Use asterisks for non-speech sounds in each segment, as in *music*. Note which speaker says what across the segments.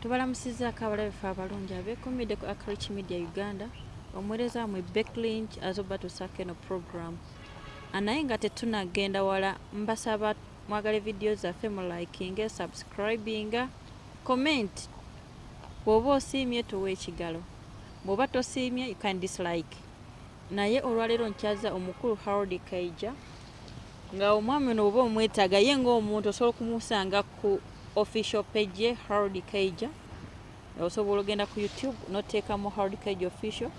Speaker 1: tubalamusizaako abalabe fe abalungi abeekumidde ku acrich media uganda omuweereza wamwe backlink azoba tusaako eno program naye nga tetunagenda wala mbasaba mwagale vidiyo zaffe mu likinge subscribinga comment. Bw'oba osiimye towa ekigalo bw'oba tosiimye you can dislike. Naye olwaleero nkyaza omukulu harold kaija nga omwami ono oba omwetaaga ye ngaomuntu osobola okumusanga ku official page ye harold kaija osobola ogenda ku youtube noteekamu harold kaija official.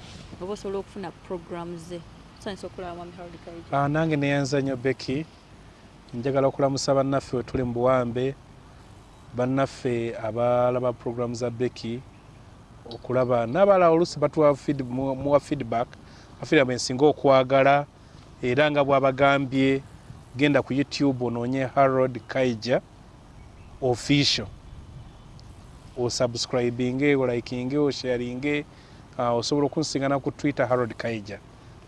Speaker 1: Oba osobola okufuna program ze. Tusanyisa okulaba mwami harold kaija.
Speaker 2: Ah, nange neyanza nnyo beki njagala okulamusa bannaffe we tuli mu buwambe. Bannaffe abalaba programu za beki okulaba. N'abalala oluusi batuwa feedback afiraba ensinga okwagala era nga bwabagambye genda ku youtube onoonye harold kaija official. Osubscribinge olikinge osharinge uh, osobola okunsingana ku twitter harold kaija.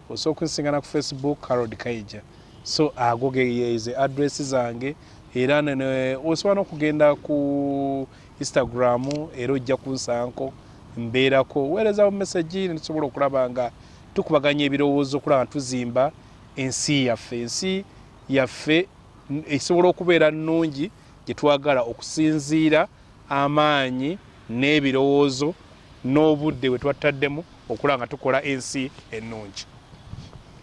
Speaker 2: Osobola okunsingana ku facebook harold kaija. So ago geyeze adress zange era osobola n'okugenda ku instagram era ojja kunsanko mbeerako weerezawo message netusobola okulaba nga tukubaganya ebirowoozo okulaba tuzimba ensi yaffe ensi yaffe esobola okubeera nnungi gye twagala okusinziira amaanyi n'ebirowoozo n'obudde bwe twataddemu okulaba nga tukola ensi ennungi.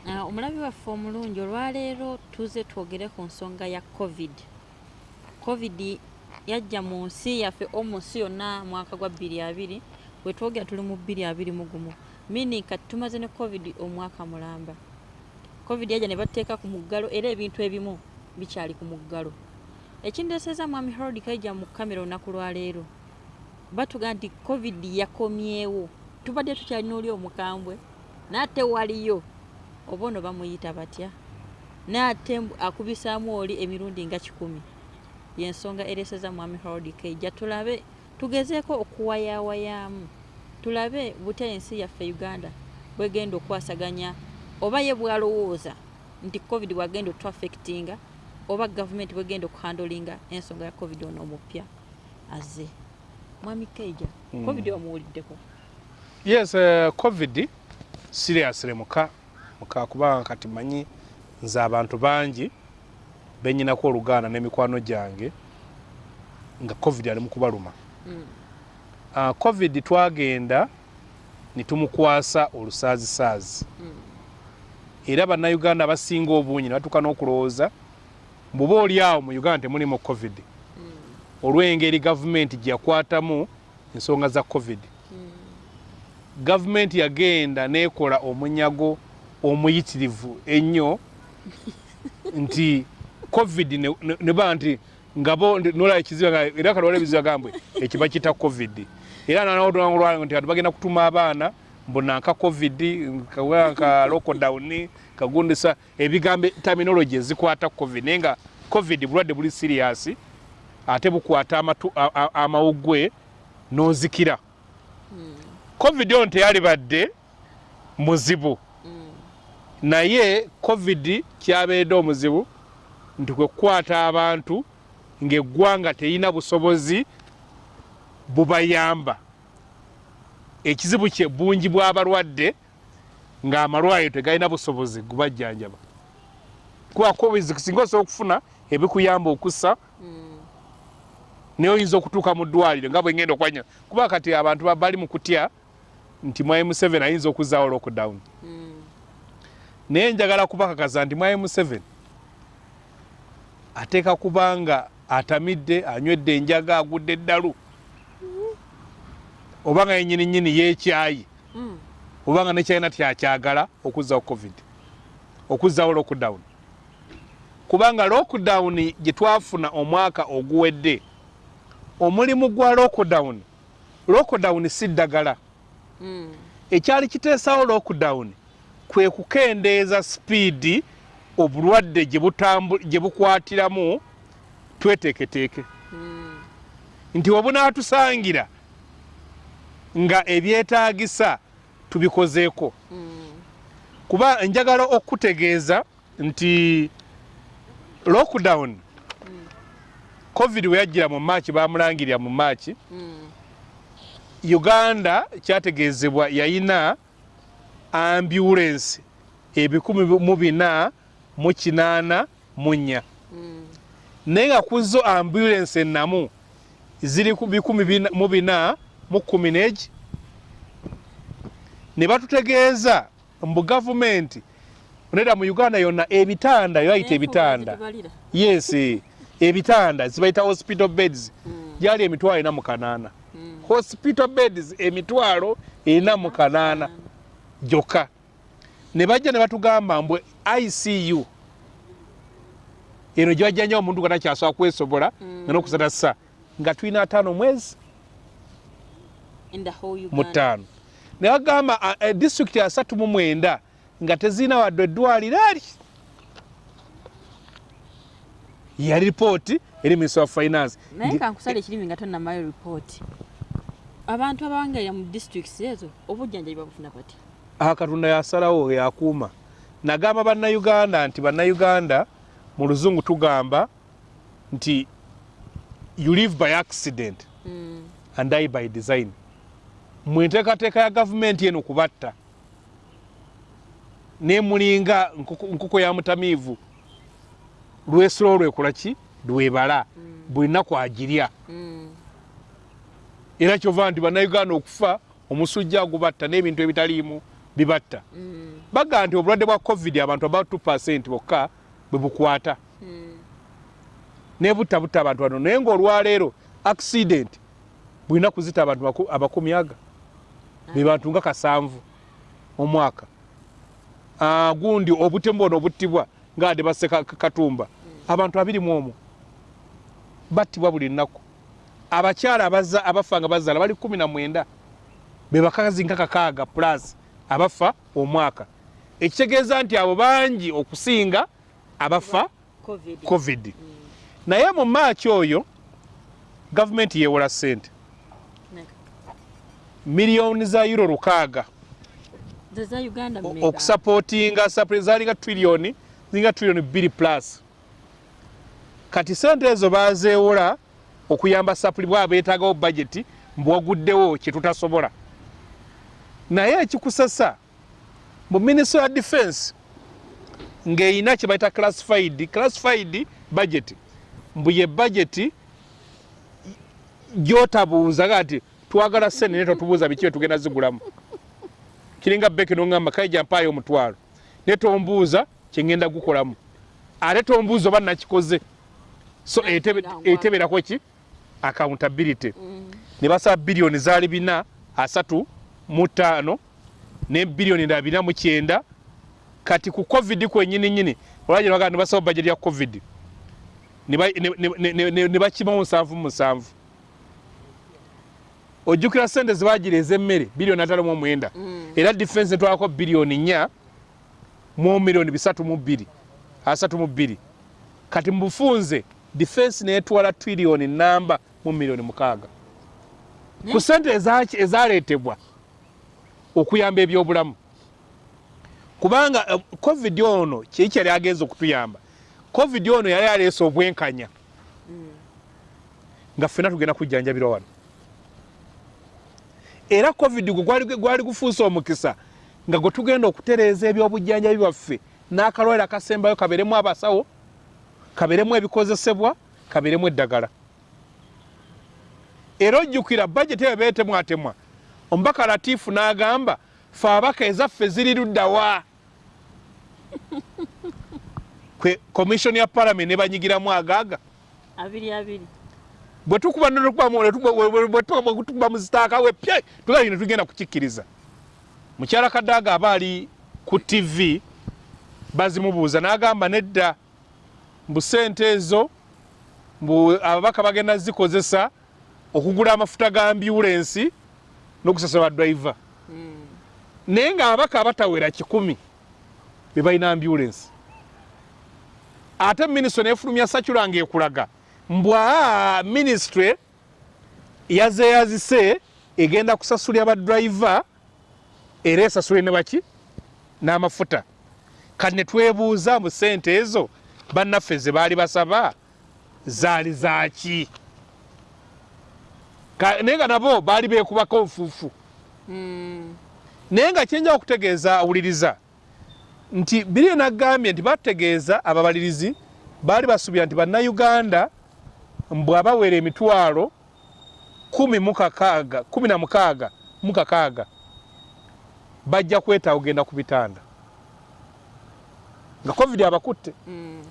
Speaker 1: Ah, omulabi waffe omulungi olwaleero tuze twogere ku nsonga ya covid. Covid yajja mu nsi yaffe o mu nsi yonna mwaka gwa 22 wetwogera tuli mu 221 mini kati tumaze ne covid omwaka mulamba. Covid yajja ne bateeka ku muggalo era ebintu ebimu bikyali ku muggalo ekindeeseza mwami harold kaija mu kamera olunaku lwaleero batugaa nti covid yakomyewo. Tubadde tukyalina oli omukambwe naate waliyo oba ono bamuyita batya? Naate akubisaamu oli emirundi nga kikumi. Yensonga ereeseza mwami harold kaija. Tulabe tugezeeko okuwayawayaamu tulabe butya ensi yaffe uganda bwegenda okwasaganya oba ye bwalowooza nti covid bwagenda otwafectinga oba gavumenti bwegenda okuhandolinga ensonga ya covid ono omupya aze mwami kaija
Speaker 2: Mm.
Speaker 1: covid wamuwuliddeko
Speaker 2: yes uh, covid seriously muka muka kubanga kati manyi nze abantu bangi benyinako oluganda n'emikwano gyange nga covid ali mu kubaluma
Speaker 1: Mm.
Speaker 2: uh, covid twagenda nitumukwasa olusaazisaazi
Speaker 1: Mm.
Speaker 2: era bannayuganda abasinga obungi ne batuuka n'okulowooza bw'oba oli awo mu uganda temulimu covid
Speaker 1: Mm.
Speaker 2: olw'engeri gavumenti gye yakwatamu ensonga za covid
Speaker 1: Mm.
Speaker 2: gavumenti yagenda nekola omunyago omuyitirivu ennyo *laughs* nti covid ne- ba nti ngabo nola ekizibu nga- era kalwala ebizibu agambwe ekiba kita covid era nanolwala nti bantu bagenda kutuma abaana mbonanka covid kawa ka lockdown kagundisa ebigambo terminology ezikwata covid. Naye nga covid bulwadde buli serious ate bukwata amawugwe nozikira. Covid ono teyalibadde muzibu.
Speaker 1: Mm.
Speaker 2: naye covid kyabeedde omuzibu nti kwe kukwata abantu ng'eggwanga terina busobozi bubayamba ekizibu kye bungi bw'abalwadde ng'amalwaliro tegalina busobozi gubajjanjaba kuba covid singa osobola okufuna ebikuyamba okussa
Speaker 1: Mm.
Speaker 2: naye oyinza okutuuka mu ddwaliro nga bwengenda okwanya kuba kati abantu ba- bali mu kutya nti mwai museveni ayinza okuzaawo lockdown
Speaker 1: Mm.
Speaker 2: naye njagala kubakakaza nti mwai museveni ateeka kubanga atamidde anywedde enjaga agudde eddalu oba nga yenyini nyini yeekyayi
Speaker 1: Mm.
Speaker 2: oba nga nekyalina tyakyagala okuzzawo covid okuzzawo lockdown kubanga lockdown gye twafuna omwaka oguwedde omulimu gwa lockdown lockdown si ddagala
Speaker 1: Mm.
Speaker 2: ekyali kiteesawo lockdown kwe kukendeeza sipiidi obulwadde gye bukwatiramu tweteeketeeke
Speaker 1: Mm.
Speaker 2: nti obunaatusangira nga ebyetaagisa tubikozeeko. Kuba njagala okutegeeza nti lockdown covid we yajjira mu maaki bamulangirira mu maaki uganda kyategeezebwa yayina ambulensi ebikumi mu bina mu kinaana mu nnya. Naye nga ku zo ambulensi ennamu ziri ku bikumi mu bina mu kumi n'egi ne batutegeeza mbu gavumenti nedda mu uganda yonna ebitanda yoayita ebitanda. yes eh, ebitanda zibayita hospital beds.
Speaker 1: Mm.
Speaker 2: gyali emitwalo ena mu kanaana.
Speaker 1: Mm.
Speaker 2: hospital beds emitwalo ena mu kanaana. gyokka ne bajja ne batugamba mbwe icu eno gyebajja nnyo omuntu nga takyasobola kwesobola nga nokusata sa nga tulina ataano mwezi mu ttaano ne bagamba disitulikiti asatu mu mwenda nga tezirina wadde eddwaliro ali yali ripooti eri minister of finance.
Speaker 1: Naye kankusala ekirimi nga tonnamayo ripooti abantu abawangalira mu districts ezo obujjanjabi babufuna bati
Speaker 2: aha katonda yasalawo yakuuma. Nagamba bannayuganda nti bannayuganda mu luzungu tugamba nti you live by accident
Speaker 1: Mm.
Speaker 2: and die by design mwenteekateeka ya gavumenti eno kubatta nemulinga nkoko nkoko ya mutamiivu. Lwesula olwekola ki? Lwebala buli nnaku agirya.
Speaker 1: Mm.
Speaker 2: era kyova nti bannayuganda okufa omusujja gubatta n'ebintu ebitaliimu bibatta.
Speaker 1: Mm.
Speaker 2: baga nti obulwadde bwa covid abantu about 2 bokka bwe bukwata.
Speaker 1: Mm.
Speaker 2: nebutta butta abantu bano. Naye ngaolwaleero accident bulina kuzita abantu baku- abakumi aga be bantu nga kasanvu omwaka. Ah, gundi obutemu ono obuttibwa nga ade basse Ka- katumba. Abantu abiri mu omwo battibwa buli nnaku. Abakyala abaza- abafa nga bazaala bali kumi na mwenda be bakazi nga kakaaga plus abafa omwaka. Ekitegeeza nti abo bangi okusinga abafa
Speaker 1: covid.
Speaker 2: Covid. Naye mu maaki oyo gavumenti yewola ssente. Miliyoni za euro lukaaga.
Speaker 1: Mmeka?
Speaker 2: okusapootinga sapule zalinga triliyoni ziringa triliyoni bbiri plus. Kati sente ezo bazeewola okuyamba sapuli bwaba beetaagawo bageti mbwaguddewo kyetutasobola naye ekikusasa mu minisitry ya defense ng'erina kye bayita classified classified budget mbu ye budget gyotabuuza ga nti twagala sente naye totubuuza biki bye tugenda zigulamu. Kiringa beki noŋŋamba kaija mpaayo omutwalo. Naye tombuuza kyengenda gukolamu ate tombuuza oba nakikoze so etebe- eteberako ki? Accountability.
Speaker 1: Mm.
Speaker 2: ne basaba biliyoni zaali bina asatu mu ttaano ne biliyoni ndala bina mu kyenda. Kati ku covid kwenyini nyini olwagye bagaa ne basaba bajeti ya covid. Ne ba- ne- ne- ne- ne- ne- ne bakimamu musanvu mu musanvu ojjukira sente zebagira ez'emmere biliyoni atano mu omwenda.
Speaker 1: Mm.
Speaker 2: era defense netwalako biliyoni nnya mu miliyoni bisatu mu bbiri asatu mu bbiri. Kati mu bufunze defense netwala triliyoni namba mu miliyoni mukaaga.
Speaker 1: Ne?
Speaker 2: ku sente ezaki- ezaleetebwa okuyamba ebyobulamu. Kubanga eh, covid ono kiki yali agenza okutuyamba? Covid ono yali aleese obwenkanya.
Speaker 1: Mm.
Speaker 2: nga ffenna tugenda kujjanjabirwa wano era covid gwe gwali- gufuuse omukisa nga gwe tugenda okutereeza ebyobujjanjabi bwaffe. N'akalwaliro akasembayo kabeeremu abasawo kabeeremu ebikozesebwa kabeeremu eddagala. Era ojjukira bajeti eyo beetemwatemwa omubaka latiifu n'agamba fe abaka ezaffe ziri luddawa *laughs* kwe komisioni ya palamenti ne banyigiramu agaaga.
Speaker 1: Abiri abiri
Speaker 2: bwe tukuba bwetukuba muzitaaka we pye tugali ne tugenda kukikkiriza. Mukyala kadaaga aba ali ku tv bazimubuuza n'agamba nedda mbu sente ezo mbu ababaka bagenda zikozesa okugula amafuta ga ambulensi n'okusasula badriver
Speaker 1: Mm.
Speaker 2: naye nga ababaka abatawera kikumi be balina ambulensi ate minisitule nefulumya sakula ngaekulaga mbwa minisitule yazeyazise egenda kusasulya badriver era esasule ne baki? N'amafuta. Kati ne twebuuza mu sente ezo bannaffe ze baali basaba zaali zaki Ka- naye nga nabo baali beekubako nfuufu
Speaker 1: Mm.
Speaker 2: naye nga kyenja okutegeeza awuliriza nti biri nagambye nti bategeeza ababalirizi baali basuubira nti bannayuganda bw'abawera emitwalo kumi mu kakaaga kumi na mukaaga mu kakaaga bajja kwetaaga ogenda ku bitanda. Nga covid abakutte.
Speaker 1: Mm.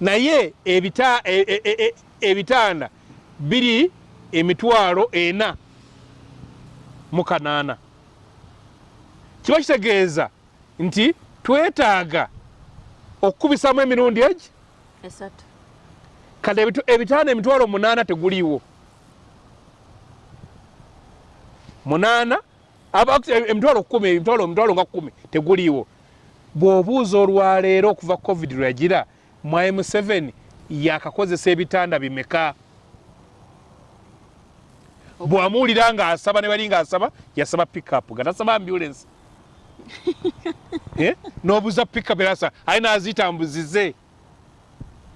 Speaker 2: naye ebita, e, e, e, ebitanda biri emitwalo ena mu kanaana. Kiba kitegeeza nti twetaaga okukubisamu emirundi egi
Speaker 1: esatu
Speaker 2: ebitu- ebitanda emitwalo munaana teguliiwo. Munaana emitwalo kumi emitwalo emitwalo nga kumi teguliiwo. Bw'obuuza olwaleero okuva covid lweyagira mu m7 yakakozesa ebitanda bimeka? Bwamuwulira ng'asaba ne bali ng'asaba yasaba pickup nga tasaba ambulance. *laughs* Eh? n'obuuza pickup erasa ali nazitambuzize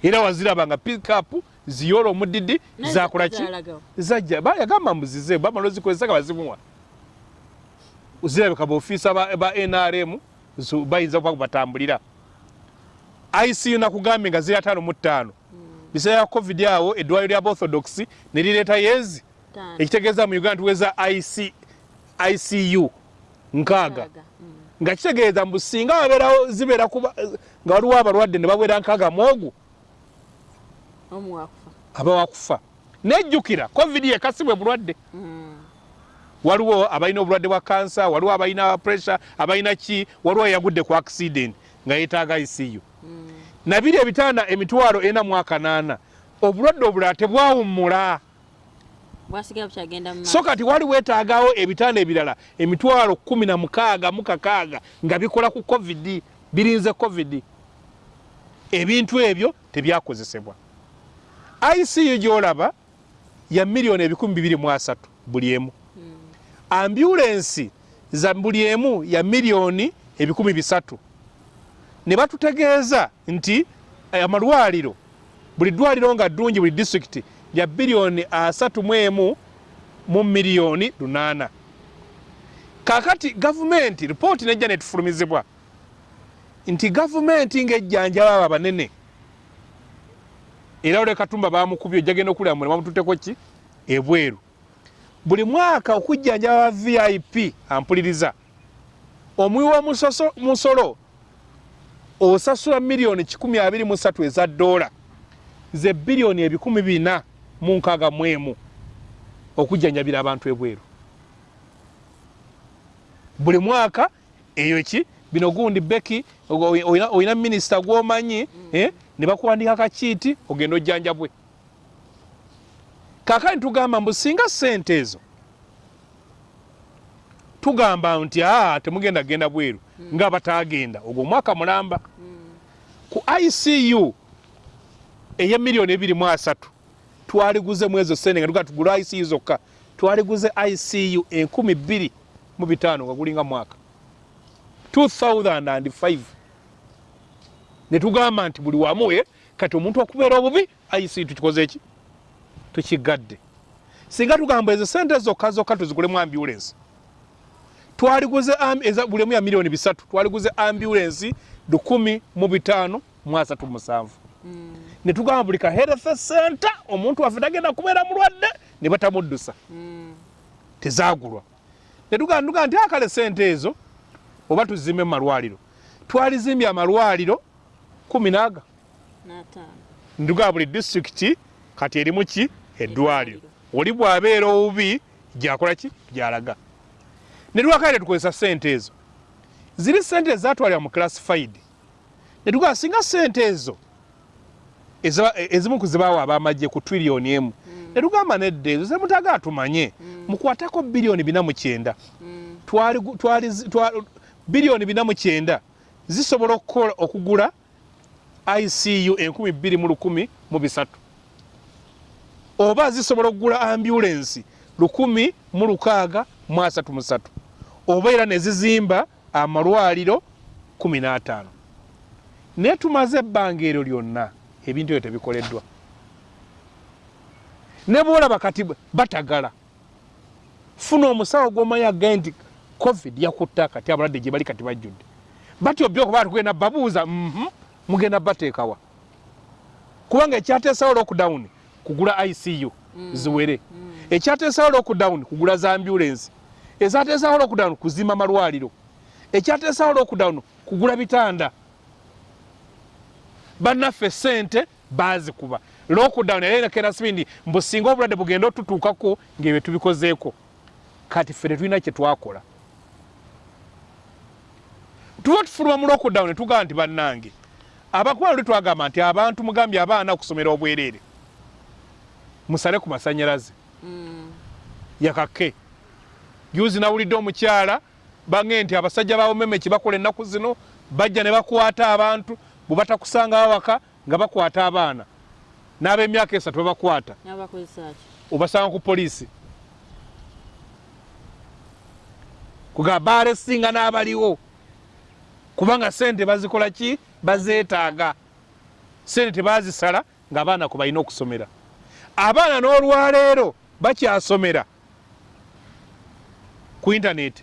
Speaker 2: era waziraba nga pickup ziyoola omudidi
Speaker 1: Naye
Speaker 2: zakola ki?
Speaker 1: Zalagawo.
Speaker 2: zajja. Ba- yagamba mbuzize bamala ozikozesa nga bazimuwa. Zirabika baofiisa ba, nrm bayinza kuba batambulira icu nakugambye nga ziri ataano mu ttaano. Biseera ya covid awo eddwaliro lya orthodox ne lireeta yezi ekitegeeza mu uganda tuweza IC, icu nkaaga.
Speaker 1: Nkaaga. Mm.
Speaker 2: nga kitegeeza mbu singa wabeerawo zibeera kuba nga waliwo abalwadde ne bawera nkaaga
Speaker 1: omu wakufa
Speaker 2: aba wakufa. Nejjukira covid yekasibwe bulwadde.
Speaker 1: Mm.
Speaker 2: waliwo abalina obulwadde bwa kansa waliwo abalina pressure abalina ki waliwo yagudde ku accident nga yeetaaga icu
Speaker 1: Mm.
Speaker 2: nabiri ebitanda emitwalo ena mu akanaana. Obulwadde obulala tebwawummula so kati wali weetaagawo ebitanda ebirala emitwalo kumi na mukaaga mu kakaaga nga bikola ku covid birinze covid. Ebintu ebyo tebyakozesebwa icu gyolaba ya miliyoni ebikumi bibiri mu asatu buli emu. Ambulensi za buli emu ya miliyoni ebikumi bisatu. Ne batutegeeza nti eh, amalwaliro buli ddwaliro nga ddungi buli disitulikiti lya biliyoni asatu mu emu mu miliyoni lunaana. Kaakati gavumenti ripooti nejja netufulumizibwa nti gavumenti ng'ejjanjaba abo abanene era ole katumba bamukubye ojjagenda okulira mule bamututeko ki? Ebweru. Buli mwaka okujjanjaba aba vip ampuliriza. Omuwi w'omusolo osasula miliyoni 23 eza dola. Ze biliyoni ebikumi bina mu nkaaga mu emu okujjanjabira abantu ebweru. Buli mwaka eyo ki? Bino gundi beki oyina- minisita gwomanyi eh, ne bakuwandika kakiiti ogenda ojjanjabwe. Kaakani tugamba mbu singa sente ezo tugamba nti aa temugenda genda bweru nga batagenda. Ogwo omwaka mulamba. Ku icu eya miliyoni ebiri mu asatu twaliguze mu ezo sente nga tuga tugula icu zokka. Twaliguze icu enkumi bbiri mu bitaano nga gulinga mwaka. 2005 ne tugamba nti buli wamu eh, kati omuntu okubeera obubi icu tukikoze eki tukigadde singa tugamba ezo sente zokka zokka tuzigulemu ambulensi twaliguze am- eza buli emu ya miliyoni bisatu twaliguze ambulensi lukumi mu bitaano mu asatu musanvu. Ne tugamba buli ka health center omuntu waffe tagenda kubeera mulwadde ne batamuddusa.
Speaker 1: Mm.
Speaker 2: tezagulwa. Ne tugamba tugamba nti akale sente ezo oba tuzimbe mu malwaliro. Twalizimbye amalwaliro kumi naaga nduga buli disitulikiti kati erimu ki? Eddwaliro. Oli bw'abeera obubi gyakola ki? Gyalaga. Ne lwakale tukozesa sente ezo. Ziri sente ezatwalira mu classified. Ne tugamba singa sente ezo ezimu ku zibaawa abamagye ku triliyoni emu. Ne tugamba nedda ezo zemutaga atumanye mukwateko biliyoni bina mu kyenda.
Speaker 1: Mm.
Speaker 2: biliyoni bina mu kyenda. Zisobola okugula icu enkumi bbiri mu lukumi mu bisatu. Oba zisobola okugula ambulensi lukumi mu lukaaga mu asatu mu satu. Oba era ne zizimba amalwaliro kumi n'ataano. Naye tumaze ebbanga eryo lyonna ebintu ebyo tebikoleddwa. Ne bwolaba kati batagala. Funa omusawo gwomanyi agaye nti covid yakutta kati abalwadde gye bali kati bajjudde. Batyo byo okuba tugenda babuuza mhm, mugenda bateekawa kubanga ekyateesawo lockdown kugula icu ziwere. Ekyateesawo lockdown kugula za ambulance. Ekyateesawo lockdown kuzimba malwaliro ekyateesawo lockdown kugula bitanda. Bannaffe sente bazikuba lockdown yalerekera sibindi mbu singa obulwadde bugenda otutuukako ngaebyo tubikozeeko kati ffe tetulina kyetwakola tuba tufuluma mu lockdown netugamba nti bannange abakuba luli twagamba nti abantu mugambye abaana okusomera obwereere musale ku masanyalaze. Yakake juzi nawulidde omukyala bange nti abasajja bawomemeki bakola ennaku zino bajja ne bakwata abantu bwe batakusangawo waka nga bakwata abaana. N'ab'emyaka esatu babakwata obasanga ku poliisi. Kugamba baalesinga n'abaliwo kubanga sente bazikola ki? Bazeetaaga. Sente tebazisala ng'abaana ku balina okusomera. Abaana n'olwaleero bakyasomera ku intaneti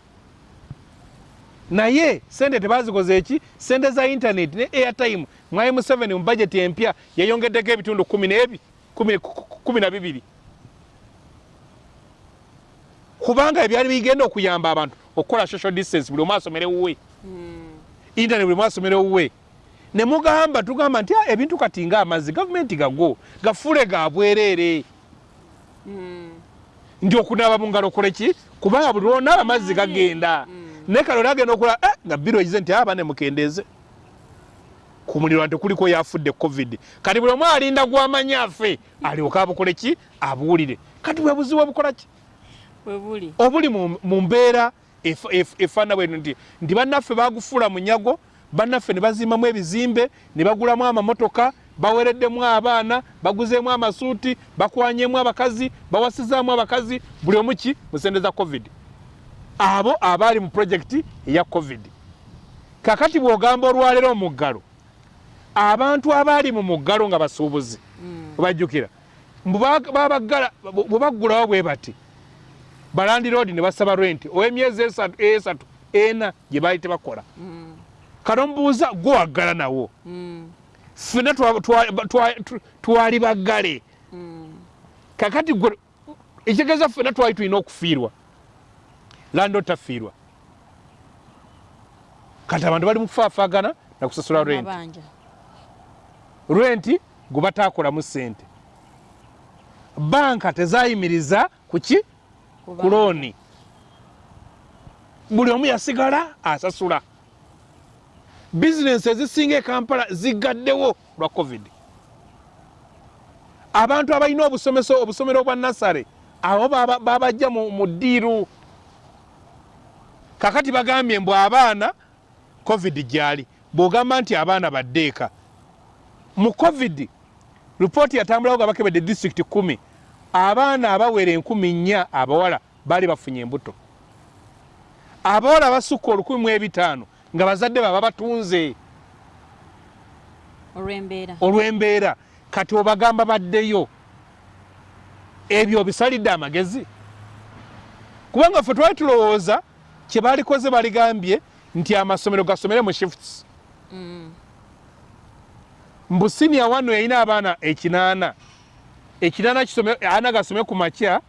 Speaker 2: naye sente tebazikoze eki sente za intaneti ne airtime. Mwai museveni mu bajeti empya yayongeddeko ebitundu kumi nebi kumi- ku- ku- kumi na bibiri. Kubanga ebyali bigenda okuyamba abantu okukola social distance buli omu asomere wuwe internet buli omu asomere wuwe. Ne mugamba tugamba nti "Ah, ebintu kati ngaamazzi gavumenti gago gafuule ga bwereere. Nti okunaaba mu ngalo okole ki? Kubanga buli lwonaaba amazzi gagenda. Naye kale olagenda okola "Eh, nga biro egize nti aba ne mukendeeze ku muliro nti kuliko yafudde covid. Kati buli omu alinda gwamanya afe alyoka abukole ki? Abuwulire kati bwe buzibu obukola ki?
Speaker 1: Bwe buli.
Speaker 2: Obuli mu mbeera efaana bweno nti nti bannaffe bagufuula munyago bannaffe ne bazimbamu ebizimbe ne bagulamu amamotoka bawereddemu abaana baguzeemu amasuuti bakwanyemu abakazi bawasizaamu abakazi buli omu ki? Mu sente za covid. Abo abaali mu projekiti eya covid. Kakati bw'ogamba olwaleero omuggalo abantu abaali mu muggalo nga basuubuzi bajjukira mbu ba- babagala bwe baggulawo bwe bati balandi road ne basaba renti ow'emyezi esatu ena gye baali tebakola. Kati omubuuza gwe waggala nawo ffena twali baggale. Kakati gwe ekitegeeza ffena twali tulina okufiirwa. Landi otafiirwa kati abantu bali mu kufaafaagana nakusasula renti renti gwe bataakolamu ssente. Banka tezayimiriza ku ki ku looni buli omu yasigala asasula. Bizinensi ezisinga ekampala zigaddewo lwa covid. Abantu abalina obusomeso obusomero bwa nasare abo baba- babajja mu ddiiru. Kakati bagambye mbw abaana covid gyali. Bw'ogamba nti abaana baddeeka. Mu covid ripooti yatambulawo nga bakebedde disitulikiti kumi abaana abawera enkumi nnya abawala baali bafunye embuto. Abawala abasukka olukumi mu ebitaano nga bazadde baba batunze.
Speaker 1: Olw'embeera.
Speaker 2: Kati obagamba baddeyo ebyo obisalidde amagezi. Kubanga ffe twali tulowooza kye baalikoze baligambye nti amasomero gasomere mu shifts. Mbu siniya wano yalina abaana ekinaana ekinaana kisome ana gasome ku makya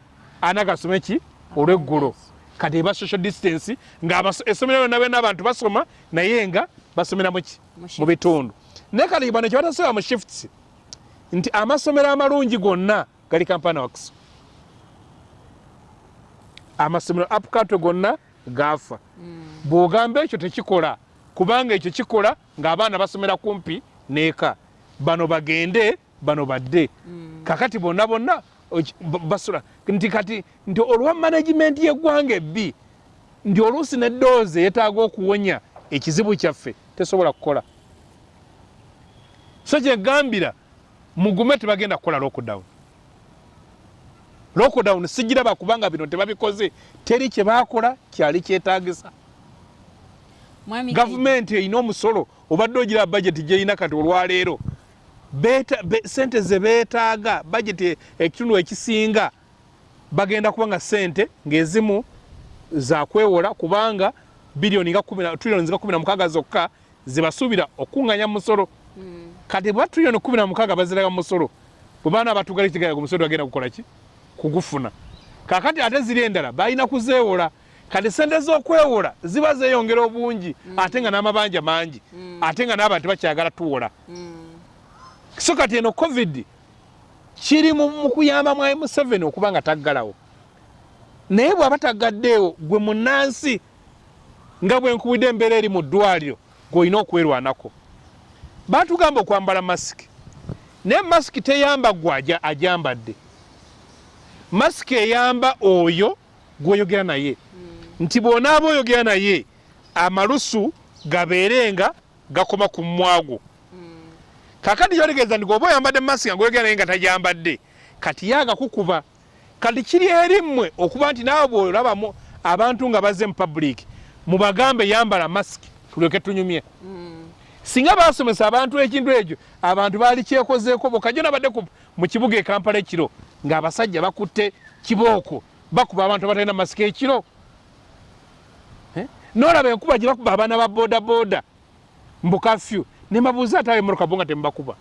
Speaker 2: ana gasome ki? Olweggulo. Kati eba social distance nga abaso- essomero lyonna byonna abantu basoma naye nga basomera mu ki
Speaker 1: Mu
Speaker 2: bitundu. Naye kati bano kye batasobola mu shifts nti amasomero amalungi gonna gali kampana works. Amasomero apukatwe gonna gaafa. Bw'ogamba ekyo tekikola kubanga ekyo kikola ng'abaana basomera kumpi n'eka. Bano bagende bano badde. Kakati bonna bonna basula. Nti kati nti olwa management y'eggwanga ebbi nti oluusi neddoozi yeetaaga okuwonya ekizibu kyaffe tesobola kukola. So kyegambira mugume tebagenda kukola lockdown. Lockdown sigiraba kubanga bino tebabikoze teri kyebakola kyali kyetaagisa.
Speaker 1: Mwami
Speaker 2: gavumenti erina omusolo obadde ogira bajeti gyerina kati olwaleero sente ze beetaaga bajeti ekitundu ekisinga bagenda kubanga sente ng'ezimu zakwewola kubanga biliyoni nga kumi na- trillioni nga kumi na mukaaga zokka zebasuubira okuŋŋanya musolo.
Speaker 1: Mm.
Speaker 2: kati bwa triliyoni kumi na mukaaga baziraga musolo bwe baana abatugali kitegera ku musolo bagenda kukola ki? Kugufuna. Kakati ate ziri endala balina kuzeewola. Kati sente z'okwewola ziba zeeyongera obungi ate nga n'amabanja mangi ate nga n'abantu bakyagala tuwola. So kati eno covid kiri mu kuyamba mwai museveni okuba nga taggalawo. Naye bw'aba taggaddeewo gwe munansi nga bwe nkubidde embeera eri mu ddwaliro gw'olina okwerwanako. Baatugamba okwambala masiki. Naye masiki teyamba gwe aja- agyambadde masiki eyamba oyo gw'oyogera naye. Nti bw'onaaba oyogera naye amalusu gabeerenga gakoma ku mmwagwo kakati kyotegeeza nti gwoba oyambadde masiki nga goyogera naye nga tagyambadde kati yagakukuba kati kiri erimmwe okuba nti naawe bwolabamu abantu nga bazze mu public mubagambe yambala masiki tulyoke tunyumye.
Speaker 1: Mm.
Speaker 2: singa basomesa abantu ekintu ekyo abantu baali kyekozeeko bokajo nabadde mu kibuga ekampala ekiro ng'abasajja bakutte kibooko bakuba abantu abatalina masiki ekiro. Eh? nolaba enkuba gye bakuba abaana ba boda boda mbukafyu nembabuuza ate abemotoka bo nga temubakuba.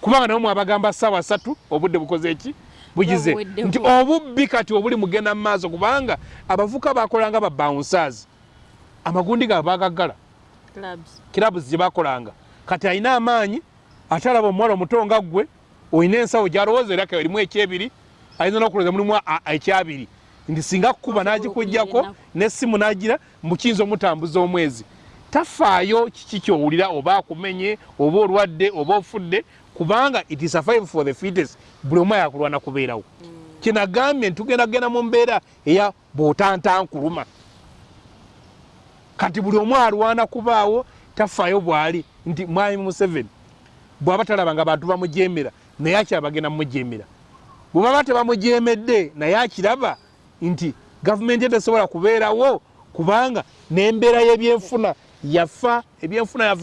Speaker 2: Kubanga nabo mwabagamba saawa satu obudde bukoze eki bugize. Nti obubbi kati obuli mugenda mu maaso kubanga abavuka bakolanga ba bouncers. Amagundi gaabwe bagaggala
Speaker 1: Clubs.
Speaker 2: kirabuzi gye bakolanga kati alina amaanyi ate alaba omuwala omuto nga ggwe olina ensawo gyalowooza era erimu ekyebiri ayinza n'okulowooza mulimu ekyabiri. Nti singa kukuba
Speaker 1: okunyera
Speaker 2: n'essimu n'agira mukiyinza omutambuza omwezi tafaayo kiki kyowulira oba akumenye oba olwadde oba ofudde kubanga it is a five for the fittest buli omu ayakulwana kubeerawo. Kyenagambye ntugenda kugenda mu mbeera eya bw'otantankuluma. Kati buli omu alwana kubaawo tafaayo bw'ali nti mwami museveni bw'aba talaba nga abantu bamujemera naye akyaba bagenda mumujemera bwe baba tebamujemedde naye akiraba nti gavumenti etesobola kubeerawo kubanga n'embeera y'ebyenfuna yafa ebyenfuna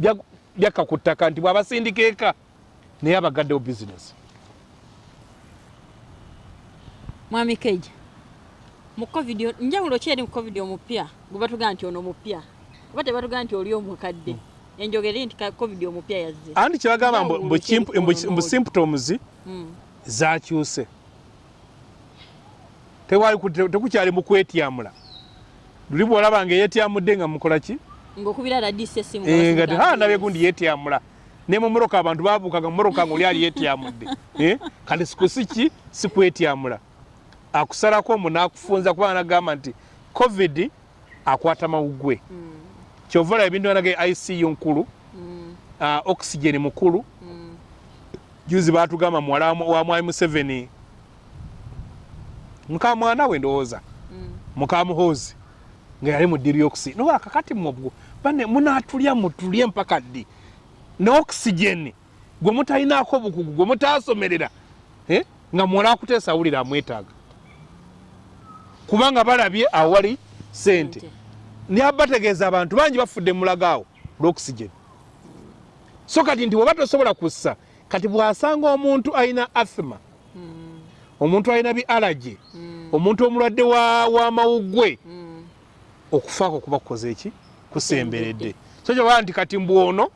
Speaker 2: bya- byakka ku ttaka nti bw'abasindika eka naye abagaddewo bizinesi
Speaker 1: mwami keija mu covid njawulo ki eri mu covid omupya? Gwe batugamba nti ono mupya oba tebatugamba nti oli omukadde? Enjogera eri nti covid omupya yazze.
Speaker 2: Andi kyebagamba mbu- symptoms
Speaker 1: Mm.
Speaker 2: zakyuse. Tekukyali mu kwetyamula. Luli bwolaba nga eyetyamudde nga mukola ki
Speaker 1: ng'okubira radisi essimu
Speaker 2: Eh, nga ti ha ndabye gundi yetyamula ne mu moroka abantu babuukaga mu moroka nga oli ali yetyamudde *laughs* Eh, kati sikusi ki sikwetyamula akusalako omu n'akufunza kubanga nagamba nti covid akwata mawuggwe kyova olaba ebintu banaga icu nkulu ah, oxygen mukulu. Juzi batugamba muwala wa- wa mwami museveni muka mwana we ndowooza. Muka muhoozi. Nga yali mu dirioxi noba kakati mwobwo bane munatulya mutulye mpaka ddi? Ne oxygen gwe mutalinaako bukugu gwe mutasomerera eh, nga muwala akuteesa awulira amwetaaga. Kubanga balabye awali sente naye bategeeza abantu bangi bafudde mulagaawo lwoxygen. So kati nti bweba tosobola kussa kati bw'asanga omuntu alina athma omuntu alina bi alaje omuntu omulwadde wa- w'amawuggwe okufaako kuba kukoze eki kusemberedde. So kyobaa nti kati mbwono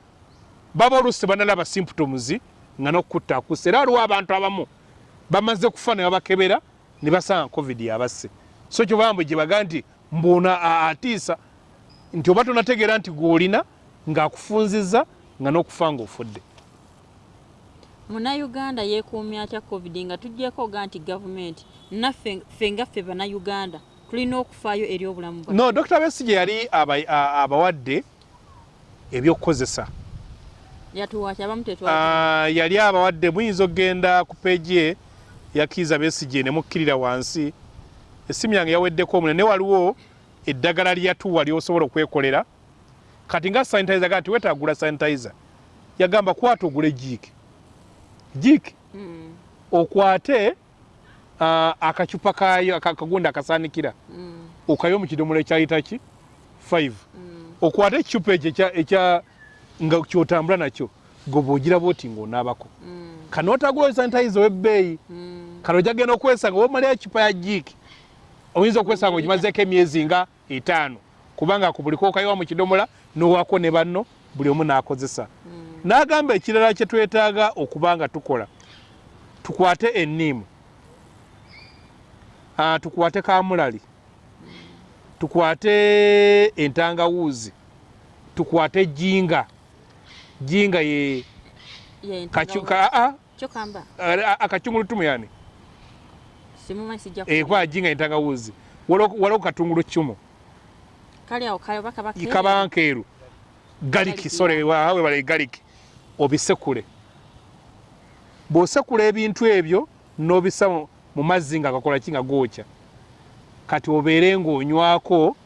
Speaker 2: baba oluusi tebanalaba symptoms nga n'okutta akussa era waliwo abantu abamu bamaze kufa ne babakebera ne basanga covid yabasse so kyobaa mbwe gye bagaa nti mbwono a- atiisa nti oba tonategeera nti gw'olina ng'akufunzizza nga n'okufa ng'ofudde.
Speaker 1: Munnayuganda yeekuumya atya covid nga tuggyeko oga nti gavumenti naffe ffe nga ffe bannayuganda tulina okufaayo eri obulamu
Speaker 2: no dr besige yali abawadde ebyokukozesa. Yali abawadde muyinza okgenda ku peegi ye yakiiza besige ne mukkirira wansi. Essimu yange yaweddeko omune ne waliwo eddagala lyatuwa lyosobola okwekolera. Kati nga sanitizer gaa ti wetagula sanitizer yagamba kwata ogule jiiki jiiki
Speaker 1: Mm,
Speaker 2: okwate ah, akacupa kayo aka- akagundi akasaanikira
Speaker 1: mm,
Speaker 2: okayo mu kidomola ekyayita ki 5
Speaker 1: mm.
Speaker 2: okwate ekicupa ekyo ekya- ekya nga kyotambula nakyo gwe bwogiraba oti ng'onaabako
Speaker 1: Mm.
Speaker 2: kanootagula sanitayiza ow'ebbeeyi
Speaker 1: Mm.
Speaker 2: kano ojagenda okwesanga womalira ekipa ya jiiki oyinza okwesanga ogimazeeko emyezi nga etaano. Kubanga ku buli kookayiwa mu kidomola n'owako ne banno buli omu n'akozesa.
Speaker 1: Mm.
Speaker 2: n'agamba ekirala kye twetaaga okuba nga tukola. Tukwate enniimu. Ah, tukwate kamulali. Tukwate entangawuuzi tukwate jinga jinga ye ah, ah, akachungulutumu yani kwa jinga entangawuuzi waliwo katungulu cumu
Speaker 1: kaba
Speaker 2: kabankeeru galiki sore
Speaker 1: yeah.
Speaker 2: wawe bale galiki. Obisekule. Bw'osekula ebintu ebyo n'obisa mu- mazzi nga gakola ki nga gookya kati obeere ng'onywako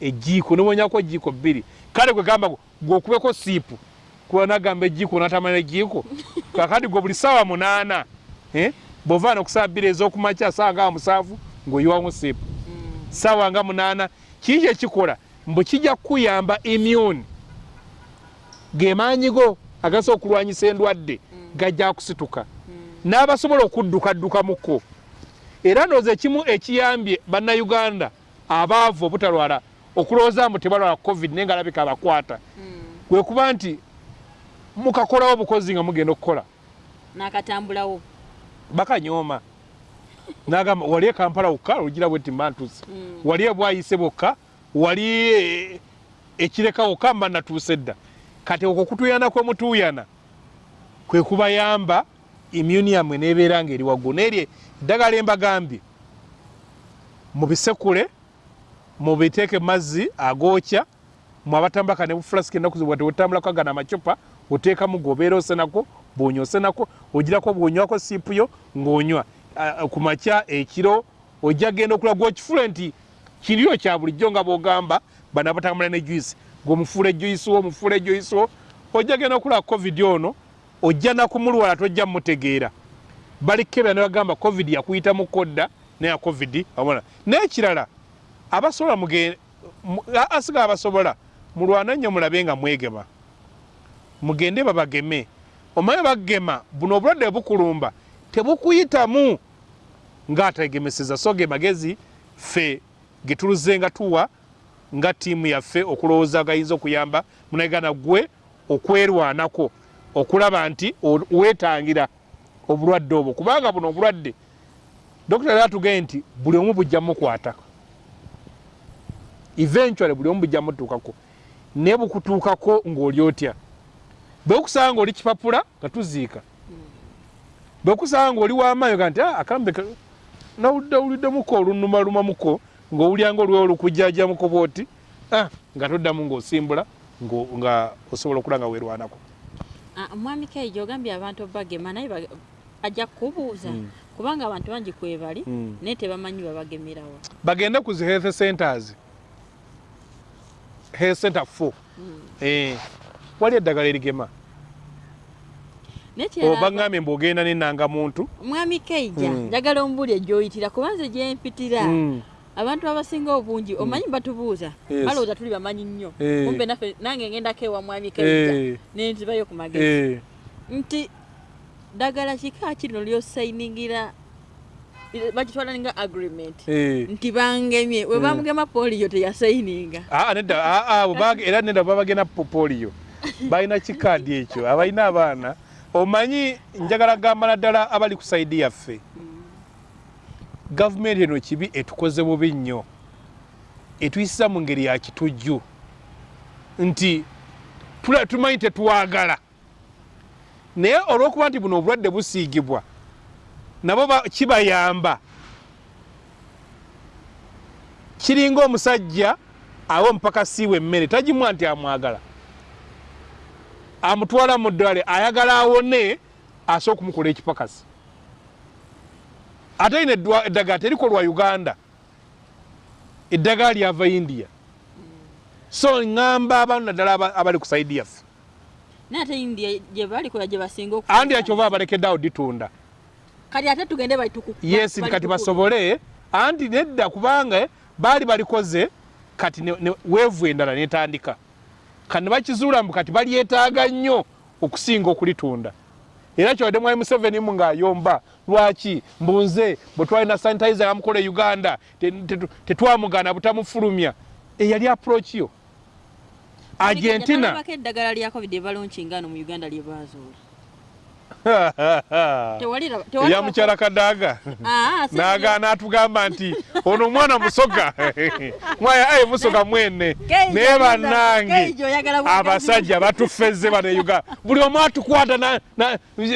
Speaker 2: ejiiko nobonyako ejiiko bbiri. Kale gwe gamba gwokubeko siipu kuba nagamba ejiiko natamala ejiiko *laughs* kakati gwe buli ssaawa munaana eh, bw'ovaana ku ssaawa bbiri ez'okumakya ssaawa nga musanvu ng'oyiwamu siipu
Speaker 1: Mm.
Speaker 2: ssaawa nga munaana kiki kyekikola mbu kijja kukuyamba immune ge maanyigo agasa okulwanyisa endwadde gajja kusituka. N'abasobola okuddukaddukamukko era ndowooza ekimu ekiyambye bannayuganda abaavu obutalwala okulowooza mbu tebalwala covid naye nga alabika abakwata.
Speaker 1: Mm.
Speaker 2: kwe kuba nti mukakolawo obukozi nga mugenda okukola.
Speaker 1: N'akatambulawo.
Speaker 2: Bakanyooma. Nagamba wali ekampala wokka? Ogira bwe timbantuse
Speaker 1: Mm.
Speaker 2: wali ebwayise bwokka wali ekireka wokka? Mba natuuse dda. Kati okwo kutuyana kwe mutuuyana kwe kubayamba immuni yammwe nebeera ngaeri waggulu. Nerye eddagala embagambye. Mubisekule mubiteeke mazzi agookya mwabatambaka ne bufulasiki enaku zibwa tewetambulako agana amacupa oteekamu gobeera osenako bwonywa osenako ogirako bwonywako siipu yo ng'onywa. Ku makya ekiro ojja genda okula gwokifule nti kiryo kya bulijjo nga bwogamba bano abatambula ne juice. Gweomufuula ejuice wo omufuula ejuice wo ojja genda okula covid ono ojja nakumulwala tojja mmutegeera. Balikebera ne bagamba covid yakuyita mu kodda neya covid wabona. N'ekirala abasobola asiga abasobola mulwana nnyo mulabe nga mwegema. Mugende babageme. Omanyi bagema buno obulwadde bukulumba tebukuyitamu ng'ategemeseza so ge magezi ffe getuluze nga tuwa nga ttiimu yaffe okulowooza gayinza okuyamba munagana gwe okwerwanako okulaba nti weetangira obulwadde obwo. Kubanga buno obulwadde dokita yali atugee nti buli omu bujja mukwata eventually buli omu bujja mutuukako naye bukutuukako ng'oli otya? Bwekusanga ng'oli kipapula nga tuziika. Bwekusanga ng'oli w'amaanyi ga nti "Ah, akambe ka- nawuliddewuliddemuko olunumalumamuko ng'owulyanga olwewo olukujjajamuko bwoti ah, nga toddamu ng'osimbula ngo- nga osobola okula nga weerwanako.
Speaker 1: Ah, mwami kaijo ogambye abantu bagema naye ajja kubuuza
Speaker 2: Mm.
Speaker 1: kubanga abantu bangi kwebali
Speaker 2: Mm.
Speaker 1: naye tebamanyi babagemerawa
Speaker 2: bagende ku zi health centers. Health center 4 eh, wali eddagala erigema?
Speaker 1: Naye kirala
Speaker 2: obaŋŋambye mbwogenda nenangamuntu
Speaker 1: mwami kaija njagala ombuli egyoyitira kubanze gyempitira. Abantu abasinga obungi omanyi batubuuza? Balowooza tuli bamanyi nnyo.
Speaker 2: Eh.
Speaker 1: kumbe naffe nange ngendako ewa mwami kaija
Speaker 2: Eh,
Speaker 1: nenzibayo ku magezi.
Speaker 2: Eh.
Speaker 1: nti ddagala kika kino lyosayiningira bakitwala ninga agreement nti bangemye we bamugema poliyo teyasayininga
Speaker 2: Ah, ah, ah, era nedda babagenda po- poliyo balina kikaadi ekyo abalina abaana. Omanyi njagala gamba naddala abali ku saidi yaffe gavumenti eno kibi etukoze bubi nnyo. Etuyisiza mu ngeri ya kitujju. Nti tumanyi tetwagala. Naye olw'okuba nti buno obulwadde busiigibwa nabo ba- kibayamba. Kiringa omusajja awa omupakasi we emmere tagimwa nti amwagala. Amutwala mu ddwale ayagala awone asobola okumukola ekipakasi ate ine eddagala terikolwa uganda. Eddagala lyava india. So ŋŋamba abantu naddala aba- abali ku saidi yaffe.
Speaker 1: Naye ate india gye balikola gye basinga oku-
Speaker 2: andi akyova abalekeddeawo ditunda
Speaker 1: kati ate tugende
Speaker 2: yes kati basobole. Anti nedda kubanga baali balikoze kati weevu endala netandika. Kati ne bakizuula mbu kati balyetaaga nnyo okusinga okulitunda era kyowadde mwali museveni mu ng'ayomba lwaki mbunze bwe twalina sanitizer yamukola e uganda te- te- tetwamugana butamufulumya eyali approach yo? Argentina.
Speaker 1: Eddagala lya covid ebalonkingaano mu uganda lye baazuula *laughs* Tewalira- tewalira-
Speaker 2: eya mukyala kadaaga
Speaker 1: Ah, si- *laughs*
Speaker 2: nagaana atugamba nti ono omwana musoga. *laughs* Mwaya aye musoga mwene naye bannange abasajja batufeze bano uganda. Buli omu atukwata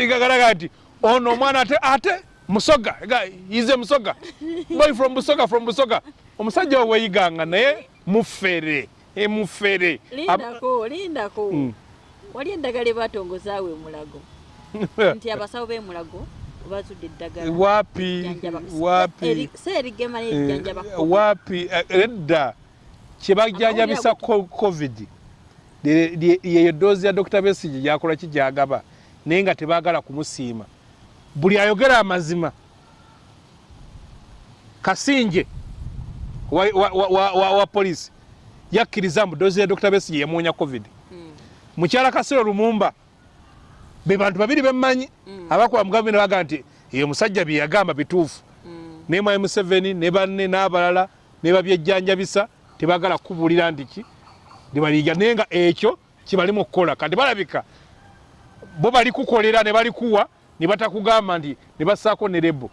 Speaker 2: gagalaga nti ono omwana ate ate musoga Ga- ize musoga. Boy from busoga from busoga. Omusajja we weyiganga naye mufere emufere
Speaker 1: lindako lindako
Speaker 2: Mm.
Speaker 1: wali eddagala ebatongozaawo emulago. *laughs* Nti abasawo b'emulago bazudde eddagala.
Speaker 2: Wapi
Speaker 1: Ejjanjaba-
Speaker 2: wapi?
Speaker 1: Eri- si erigema
Speaker 2: Eh, wapi? Eh, edda kyebajjanjabisa co- covid. Yeyo doozi ya dr besigi gyakola ki gyagaba naye nga tebaagala kumusiima buli ayogera amazima kasinje wa, wa, wa, wa, wa, wa polisi yakkiriza mbu doozi ya dr besigi yemuwonya covid
Speaker 1: Mm.
Speaker 2: mukyala kasero lumumba be bantu babiri bemmanyi
Speaker 1: Mm.
Speaker 2: abakuba mu gavumenti baga nti eyo musajja bye yagamba bituufu
Speaker 1: Mm.
Speaker 2: ne mwai museveni ne banne n'abalala ne babyejjanjabisa tebagala kubuulira nti ki nebaliga naye nga ekyo kibali mu kukola kati balabika bo bali kukolera ne balikuwa ne batakugamba nti ne bassaako ne lebo.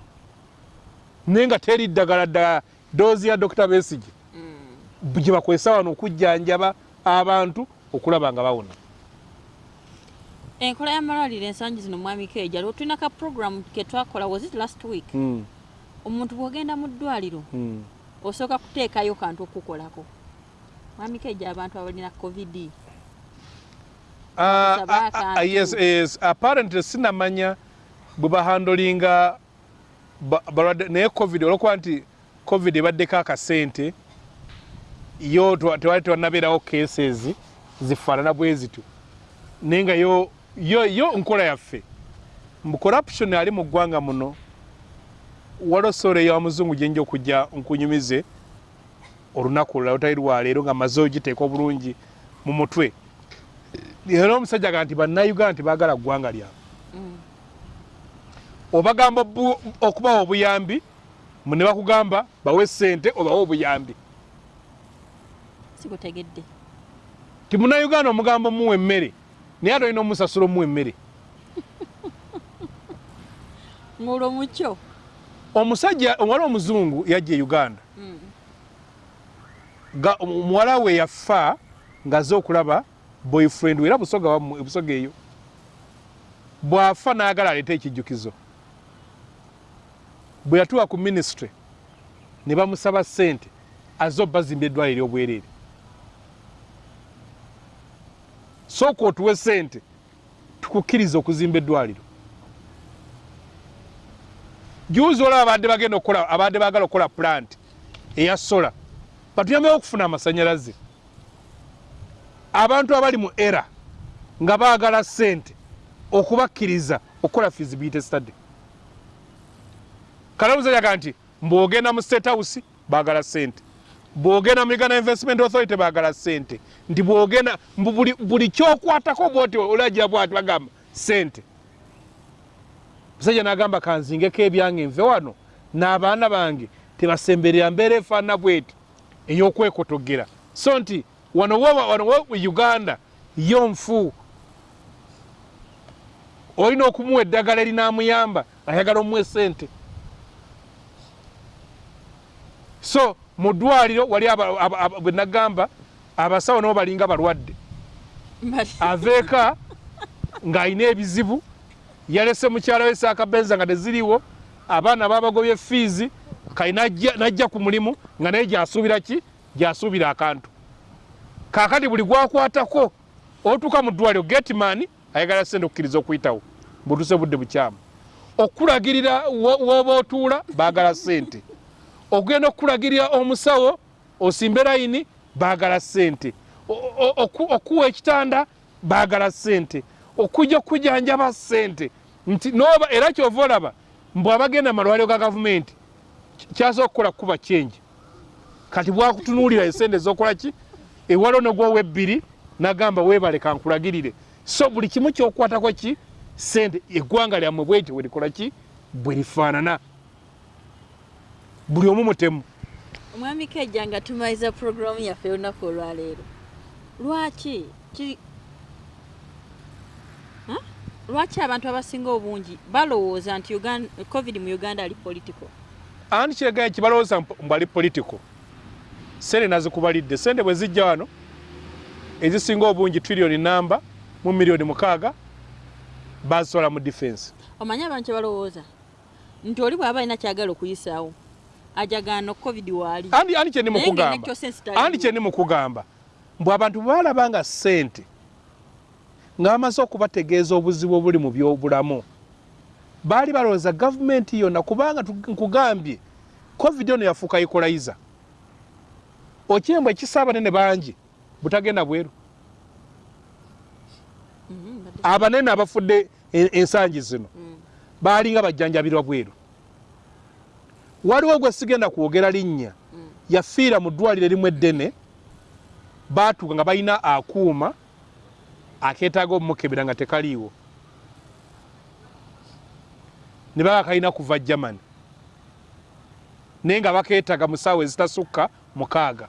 Speaker 2: Naye nga teri ddagala ddala doozi ya dr besigi
Speaker 1: Mm.
Speaker 2: gye bakozesa wano okujjanjaba abantu okulaba nga bawona.
Speaker 1: Enkola y'amalwaliro ensangi zino mwami keja lwe tulina ka program ke twakola was it last week?
Speaker 2: Mm,
Speaker 1: omuntu bw'ogenda mu ddwaliro
Speaker 2: mm.
Speaker 1: osooka kuteekayo kantu okukolako. Mwami keja abantu abalina covid.
Speaker 2: Ah, ah, ah, yes. apparently sinamanya bwe bahandolinga ba- balwadde naye covid olwokuba nti covid ebaddeko akasente yo tewali tewanabeerawo cases zifaanana bwe zityo. Naye nga yo, yo, yo nkola yaffe. Mbu corruption ali mu ggwanga muno waliwo soolo eya muzungu gyenja okujja nkunyumize olunaku lulala lutali lwaleero nga maze ogiteeka obulungi mu mutwe. Era omusajja ga nti bannayuganda tebaagala ggwanga lyabwe
Speaker 1: Mm.
Speaker 2: Obagamba okubawa obuyambi ne bakugamba bawe sente obawe obuyambi.
Speaker 1: Sigutegedde
Speaker 2: ti munnayuganda omugamba omuwa emmere naye ate olina omusasula omuwa emmere. *laughs*
Speaker 1: Ng'olwo mukyo
Speaker 2: omusajja omuwala omuzungu yajja e uganda.
Speaker 1: Mm.
Speaker 2: Ga- omu- muwala we yafa ng'azze okulaba boyfriend we era busoga eyo. Bw'afa n'agala aleete ekijjukizo bwe yatuuka ku ministry ne bamusaba ssente azze obbazimba eddwaliro eryobwereere sooka otuwe ssente tukukkiriza okuzimba eddwaliro. Juuzi olaba abadde bagenda okukola abadde baagala okukola plant eya sola batuyambeho okufuna amasanyalaze. Abantu abali mu era nga baagala ssente okubakkiriza okukola feasibility study kalamuza yaga nti mbwogenda mu state house baagala ssente. Bwogenda mu uganda investment authority baagala ssente. Nti bwogenda mbu buli, buli kyokwatako bwoti olagira bwati bagamba ssente. Musajja n'agamba kanzingeko ebyange nve wano. N'abaana bange tebasemberera mbeera efaanana bweti ey'okwekotogera so nti wano wo- wano wo uganda yo nfu. Olina okumuwa eddagala erinamuyamba ayagala omuwa esente so mu ddwaliro wali bwe nagamba abasawo nabo balinga balwadde. Aveeka ng'alina ebizibu yalese mukyala we saakabenza nga teziriwo abaana babagobye fiizi kali najja ku mulimu nga naye gyasuubira ki? Gyasuubira akantu. Kaakati buli gwakwatako otuuka mu ddwaliro getman ayagala sente okukkiriza okuyitawo butuse budde bukyamu. Okulagirira wo- w'oba otuula baagala sente okugenda okukulagirira omusawo osimbe layini baagala sente O- o- oku- okuwa ekitanda baagala sente okujja okujanjaba sente nti noba era kyova olaba mbw abagenda malwaliro ga gavumenti kyasobola okukola kuba kyenji? Kati bwakutunuulira esente ezokola ki? Ewaliwo negwowa ebbiri nagamba weebale kankulagirire. So buli kimu kyokukwatako ki? Sente eggwanga lyammwe bweti werikola ki? Bwe lifaanana buli omu mutemu.
Speaker 1: Omwami kejja nga tumaliza puroguramu yaffe olunaku olwaleero. Lwaki lwaki abantu abasinga obungi balowooza nti covid mu uganda ali political
Speaker 2: ani kireganya kibalowooza mbu ali political sente nazikubalidde sente bwe zijja wano ezisinga obungi trillioni namba mu miliyoni mukaaga bazisola mu defense.
Speaker 1: Omanyi abantu kyebalowooza nti oli bw'aba alina kyagala okuyisaawo ajagaano covid waali.
Speaker 2: Andi andi kyendi
Speaker 1: Naye ng'enna
Speaker 2: mukugamba
Speaker 1: kyose sitaliiwo.
Speaker 2: andi kyendi mukugamba mbwe abantu baalaba nga sente nga bamaze okubategeeza obuzibu obuli mu byobulamu. Baali balowooza gavumenti yonna kubanga tu- nkugambye covid ono yafuuka ikolayiza okyembwe ekisa abanene bangi butagenda bweru.
Speaker 1: Mhm, badde-
Speaker 2: abanene abafudde e- ensangi zino
Speaker 1: Mm.
Speaker 2: baalinga bajjanjabirwa bweru waliwo gwe sigenda kwogera linnya.
Speaker 1: Mm.
Speaker 2: yafiira mu ddwaliro erimu eddene. Baatuuka nga balina akuuma akeetaaga omukebera nga tekaliiwo. Ne baba kalina kuva germany. Naye nga bakeetaaga mu ssaawa ezitasukka mukaaga.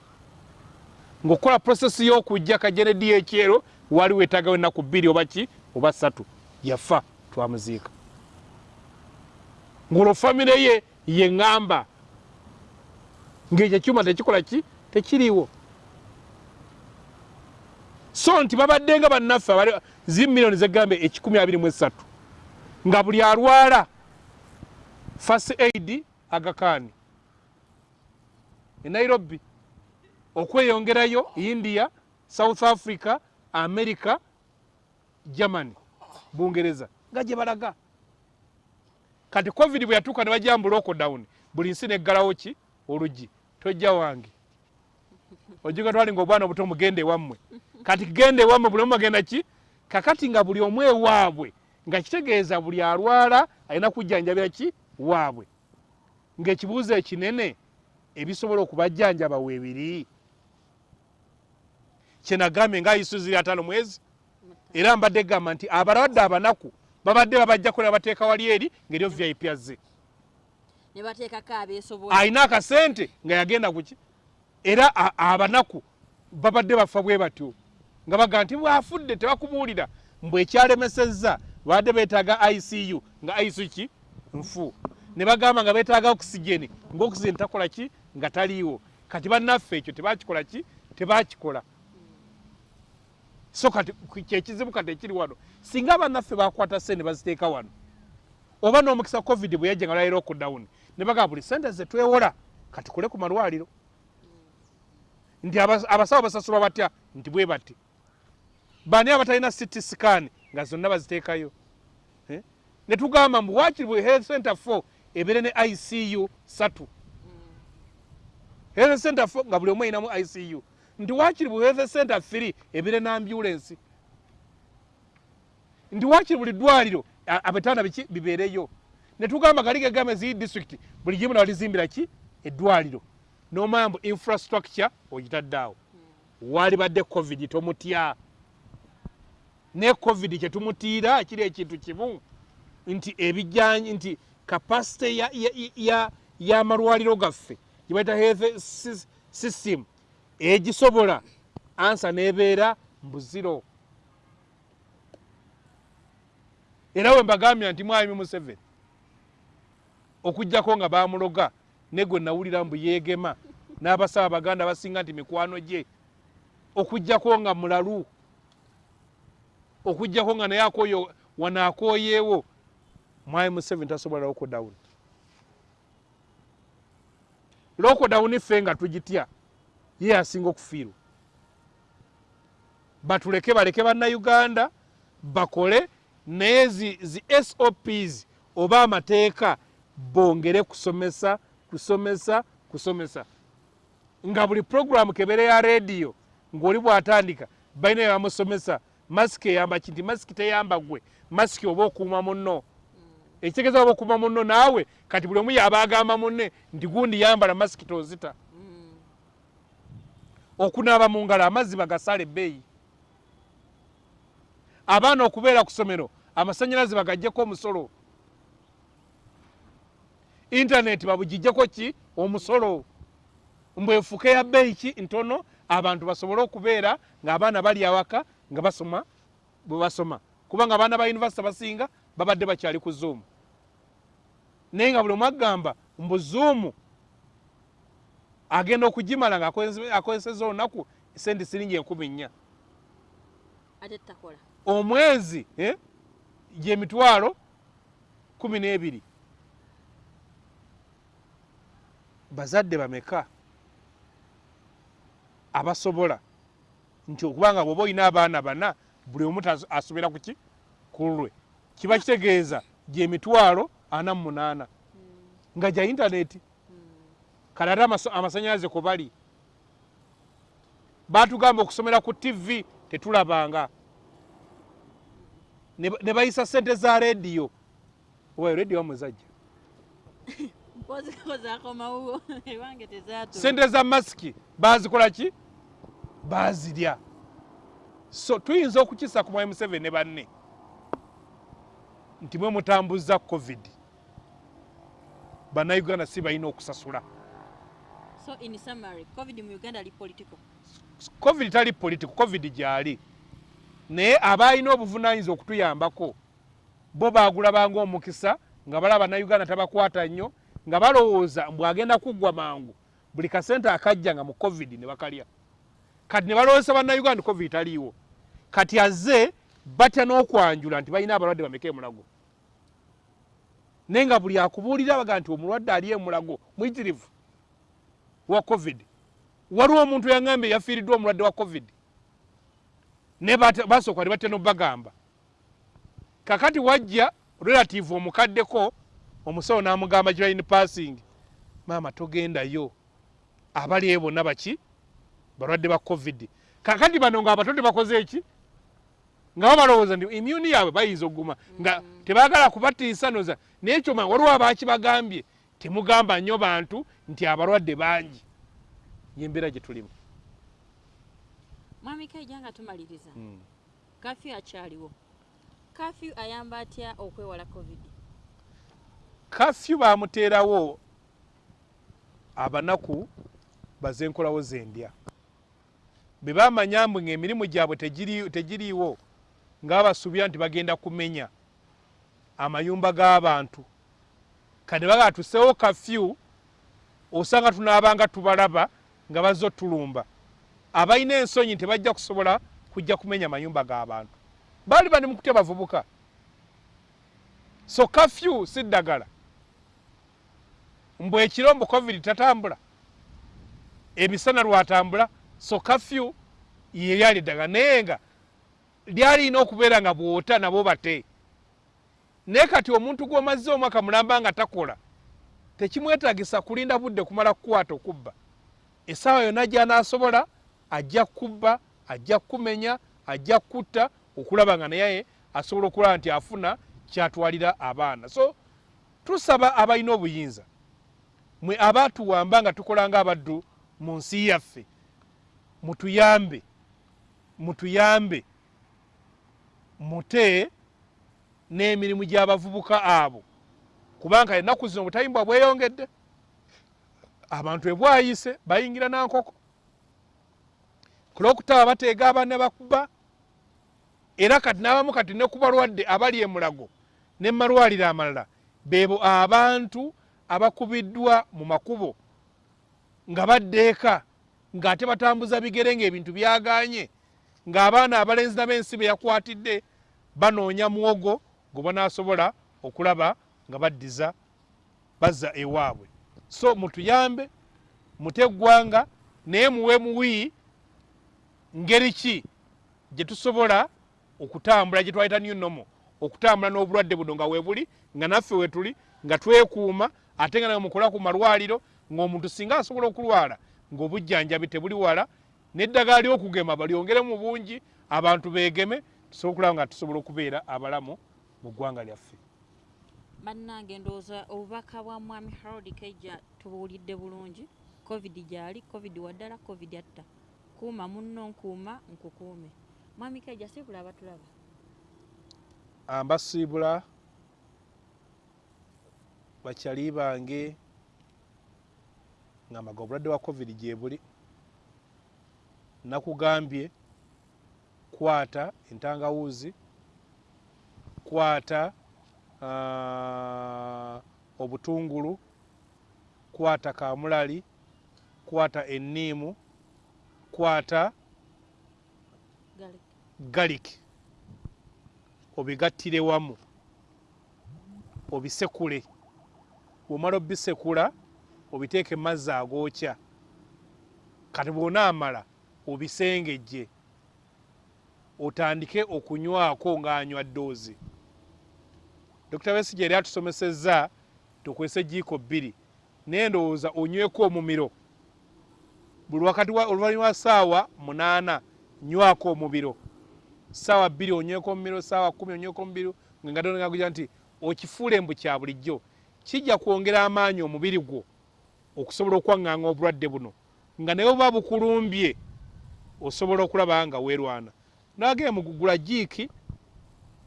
Speaker 2: Ng'okukola prosesi y'okujja kajeredi ekyero wali weetaagawo ennaku bbiri oba ki oba ssatu. Yafa twamuziika. Ng'olwo famire ye ye ŋŋamba ng'ekyo ekyuma tekikola ki? Tekiriiwo. So nti babadde nga bannaffe zi miliyoni zegambe ekikumi abiri mu esatu nga buli alwala fast aid agakaani. E nairobi okweyongerayo india south africa america germany bungereza nga gye balaga kati covid bwe yatuuka ne bajamba lockdown buli nsi neggalawo ki? Oluggi tojja wange. Ojuga twalinga obwana obuto mugende ewammwe kati genda ewammwe buli omu agenda ki? Kakati nga buli omu ewaabwe nga kitegeeza buli alwala alina kujjanjabira ki? Waabwe. Ng'ekibuuzo ekinene ebisobola okubajjanjaba weebiri. Kyenagambye nga isuzi ataano mwezi era mbadde gamba nti abalwadde abanaku babadde babajjako ne babateeka wali eri ngaeryo vip azze alina akasente nga yagenda kuki era abanaku babadde bafa bwe batyo nga baga nti bwafudde tebakubuulira mbwe ekyalemesezza babadde beetaaga icu nga icu ki? Nfu. Ne bagamba nga beetaaga okisigeni ngaokisigeni takola ki? Nga taliiwo. Kati bannaffe ekyo tebakikola ki? Tebakikola so kati kyekizibu kati ekiri wano singa bannaffe bakwata sente baziteeka wano oba n'omukisa covid bwe yajja nga lwaliro okudawuni ne bagamba buli sente ze twewola katukole ku malwaliro. Nti abas- abasawo basasulwa batya? Nti bwe bati. Bani abatalina city scan nga zonna baziteekayo? Ne tugamba mbu wakiri bwe health center 4 ebeere ne icu satu. Health center 4 nga buli omu ayinamu icu nti wakiri bwe health center 3 ebeere ne ambulance nti wakiri buli ddwaliro abetanda biki bibeereyo? Ne tugamba gali gegamba eziri district buli gimu nawalizimbira ki? Eddwaliro. Nomanya mbu infrastructure ogitadde awo. Wali badde covid tomutya. Ne covid kyetumutiira kiri ekintu kimu. Nti ebijjanyi nti kapasite ya- ya- ya- y'amalwaliro gaffe gibaita health sys- system egisobola. Ansa nebeera mbuziro era we mbagambya nti mwami museveni okugjako nga bamuloga ne gwe nawulira mbu yeegema n'abasaba baganda basinga nti mikwano gye okugjako nga mulalu okugjako nga naye akoyo wanaakoyeewo mwami museveni tasobola lokodawuni lokodawuni ffe nga tugitya ye asinga okufiirwa. Batuleke baleke bannayuganda bakole naye zi, zi sops oba amateeka bongere kusomesa kusomesa kusomesa. Nga buli puroguramu kebere ya rediyo ng'oli bw'atandika balina byebamusomesa masiki eyamba ki nti masiki teyamba gwe masiki oba okuuma munno. Ekitegeeza oba okuuma munno naawe kati buli omu yaba agamba munne nti gundi yambala masiki tozita okunaaba mu ngalo amazzi bagasala ebbeeyi. Abaana okubeera ku ssomero amasanyalaze bagajjeko omusolo. Intaneti babugijjeko ki? Omusolo. Mbwefuka ya bbeeyi ki? Ntono. Abantu basobole okubeera ng'abaana bali awaka nga basoma bwe basoma. Kubanga abaana ba univesity basinga babadde bakyali ku zoom. Naye nga buli omu agamba mbu zoom agenda okugimala ngaakozeseza olunaku sente siringi enkumi nnya. Omwezi eh, gyemitwalo kumi n'ebiri. Bazadde bameka? Abasobola? Nti okubanga bwoba olina abaana bana buli omu asobera kuki kulwe kiba kitegeeza gyemitwalo ana mu munaana. Nga gya intaneti kale ate amasanyalaze kwe bali. Batugamba okusomera ku tv tetulabanga. Ne ba- ne bayisa sente za rediyo. Owayo rediyo *laughs* *laughs*
Speaker 1: tezatu
Speaker 2: sente za masiki bazikola ki? Bazirya so tuyinza okukisa ku mwami museveni ne banne. Nti mwe mutambuza covid. Bannayuganda si balina okusasula
Speaker 1: so in summary covid mu uganda ali political.
Speaker 2: Covid tali political covid gyali. Naye abalina obuvunanyizibwa okutuyambako bo bagulabanga omukisa nga balaba bannayuganda tabakwata nnyo nga balowooza mbw agenda kuggwa mangu buli kasente akajja nga mu covid ne bakalya. Kati ne balowooza bannayuganda covid taliiwo. Kati azze batya n'okwanjula nti balina abalwadde bameka emulago? Naye nga buli akubuulira baga nti omulwadde ali emulago muyitirivu wa covid. Waliwo omuntu yaŋambye yafiiriddwa omulwadde wa covid. Ne basooka ne batya nobagamba kakati wajja relative omukaddeko omusawo n'amugamba girain passing maama togendayo. Abali eyo bonna baki balwadde ba covid. Kakati bano nga abato tebakoze eki? Nga bo balowooza nti imyuni yaabwe bayinza okuguma nga tebaagala kubatiisa noza. Naye kyoma waliwo abakibagambye temugamba nnyo bantu nti abalwadde bangi. Yembeera gye tulimu.
Speaker 1: Mwami kaija nga tumaliriza. Kafyu akyaliwo. Kafyu ayamba atya okwewala covid?
Speaker 2: Kafyu bamuteerawo abanaku bazenkolawo zendya. Bwe bamanya mbu ng'emirimu gyabwe tegiri- tegiriiwo nga babasuubira nti bagenda kumenya amayumba g'abantu kati bagaa tuseewo kafyu osanga tunaabanga tubalaba nga bazze otulumba abalina ensonyi tebajja kusobola kujja kumenya mayumba g'abantu baali bali mu kutya bavubuka. So kafyu si ddagala. Mbw ekiro mbu covid tatambula emisana lwatambula so kafyu ye lyali ddagala. Naye nga lyalina okubeera nga bwota nabo bate naye kati omuntu gw'omazze omwaka mulamba nga takola tekimwetagisa kulinda budde kumala kukwata okubba. Essaawa yonna gy'anaasobola ajja kubba ajja kumenya ajja kutta okulaba nga naye asobola okulaba nti afuna kyatwalira abaana. So tusaba abalina obuyinza mwe abaatuwamba nga tukola nga abaddu mu nsi yaffe mutuyambe mutuyambe mute n'emirimu gy'abavubuka abo. Kubanga ennaku zino obutayimbwa bweyongedde. Abantu ebwayise bayingira nankoko. Kulwokutaba bateega abaana bakuba era kati n'abamu kati ne ku balwadde abali emulago ne malwaliro amalala beebo abantu abakubiddwa mu makubo nga badda eka ng'ate batambuza bigere ng'ebintu byaganye ng'abaana abalenzi n'ab'ensi be yakwatidde banoonya muwogo gwe banaasobola okulaba nga baddiza bazza ewaabwe. So mutuyambe mute eggwanga naye muwe muwi ngeri ki gye tusobola okutambula gye twayita new normal? Okutambula n'obulwadde buno nga weebuli nga naffe wetuli nga twekuuma ate nga nawe mukola ku malwaliro ng'omuntu singa asobola okulwala ng'obujjanjabi tebuli wala n'eddagala ly'okugema balyongere mu bungi abantu beegeme tusobole okulaba nga tusobola okubeera abalamu mu ggwanga lyaffe.
Speaker 1: Bannange ndowooza obubaka bwa mwami harold kaija tubuwulidde bulungi. Covid gyali covid waddala covid atta kuuma munno nkuuma nkukuume. Mwami kaija sikulaba tulaba?
Speaker 2: Ambasiibula bakyali bange ngamaga obulwadde bwa covid gye buli. Nakugambye kwata entangawuuzi kwata uh, obutungulu kwata kamulali kwata enniimu kwata
Speaker 1: garlic.
Speaker 2: galik obigattire wamu obisekule. Bwomala obisekula obiteeke mazzi agookya kati bwonaamala obisengejje. Otandike okunywako ng'anywa ddoozi dr besige yali atusomesezza tukwese jiiko bbiri. Naye ndowooza onyweko omumiro. Buli wakati wa- oluvannyuma lwa saawa munaana nywako omubiro saawa bbiri onyweko omumiro saawa kumi onyweko omubiro ngengatonagaguja nti okifuule mbu kya bulijjo. Kijja kwongera amaanyi omubiri gwo okusobola okwaŋŋaŋa obulwadde buno. Nga naye oba bukulumbye osobola okulaba nga weerwana. Nagee mugugula jiiki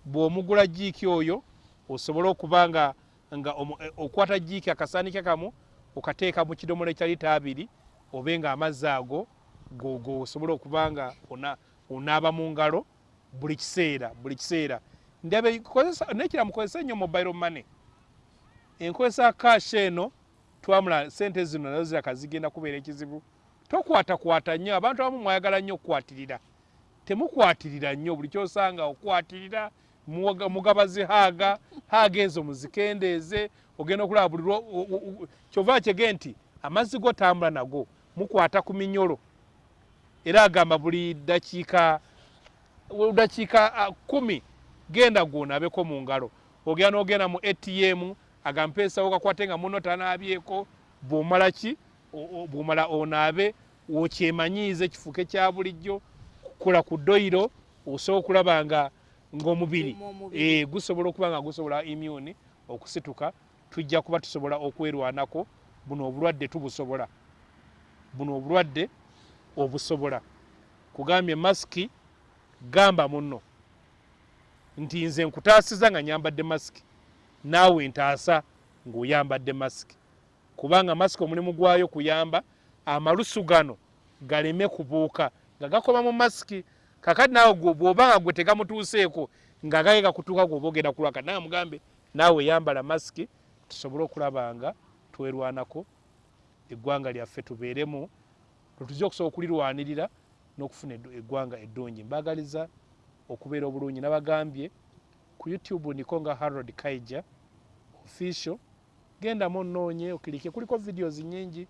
Speaker 2: bw'omugula jiiki oyo osobole okuba nga nga eh, okwata jiiki akasaanike kamu okateeka mu kidomola ekya lita abiri obe nga amazzi ago go- go osobole okuba nga ona- onaaba mu ngalo buli kiseera buli kiseera. Ndabe nekira mukozese nnyo mobile money. Enkozesa kashi eno twamula sente zino nazo ziraka zigenda kubeera ekizibu. Tokwatakwata nnyo abantu abamu mwayagala nnyo okukwatirira temukwatirira nnyo buli kyosanga okwatirira mugabazi haaga haaga ezo muzikendeeze ogenda okulaba buli kyova kyege nti amazzi gotambula nago mukwata ku minyolo. Era agamba buli dakiika dakiika kumi genda gwonabeko mu ngalo. Ogenda n'ogenda mu atm agampeesawo kakwate nga muno tanaabyeko. Bwomala ki? Bwomala onaabe okyemanyiize kifuuke kya bulijjo kola ku ddoyiro osobola okulaba nga ng'omubiri. Eh, gusobola okuba nga gusobola immune okusituka tujja kuba tusobola okwerwanako buno obulwadde tubusobola. Buno obulwadde obusobola. Kugambye masiki gamba muno nti nze nkutaasiza nga nyambadde masiki naawe ntaasa ng'oyambadde masiki kubanga masiki omulimu gwayo kuyamba amalusu gano galeme kubuuka. Nga gakoma mu masiki kakati naawe gwe bw'oba nga gwe tegamutuuseeko nga gaye gakutuuka gwoba ogenda kulwaka naye mugambe naawe yambala masiki tusobole okulaba nga twerwanako eggwanga lyaffe tubeeremu tetujja okusobola okulirwanirira n'okufuna eggwanga eddungi. Mbaagaliza okubeera obulungi nabagambye ku youtube ndiko nga harold kaija official. Gendamu onoonye okirike kuliko videos nyingi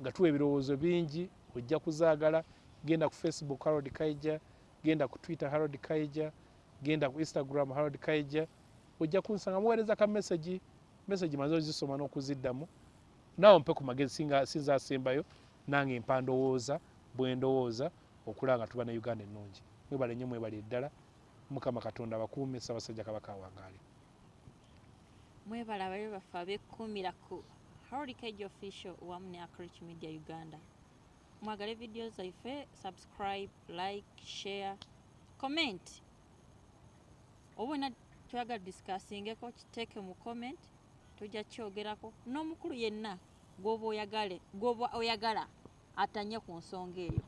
Speaker 2: nga tuwa ebirowoozo bingi ojja kuzaagala genda ku facebook harold kaija. Genda ku twitter harold kaija. Genda ku instagram harold kaija. Ojja kunsanga muweereza ka message. Message maze ozisoma n'okuziddamu. Naawe mpe ku magezi sinza asembayo nange mpa ndowooza bwe ndowooza okulaba nga tuba ne uganda ennungi. Mwebale nnyo mwebale ddala mukama katonda abakuume ssaabasajja kabaka awangaale
Speaker 1: mwebala ababe baffe abekkuumira ku harold kage official wamu ne acrich media uganda mwagale vidiyo zaffe subscribe like share comment. Oba olina kyagala discussingeko kiteeke mu comment tujja kyogerako. N'omukulu yenna gwoba oyagale gwoba oyagala atanye ku nsonga eyo.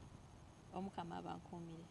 Speaker 1: Omukama abankuumire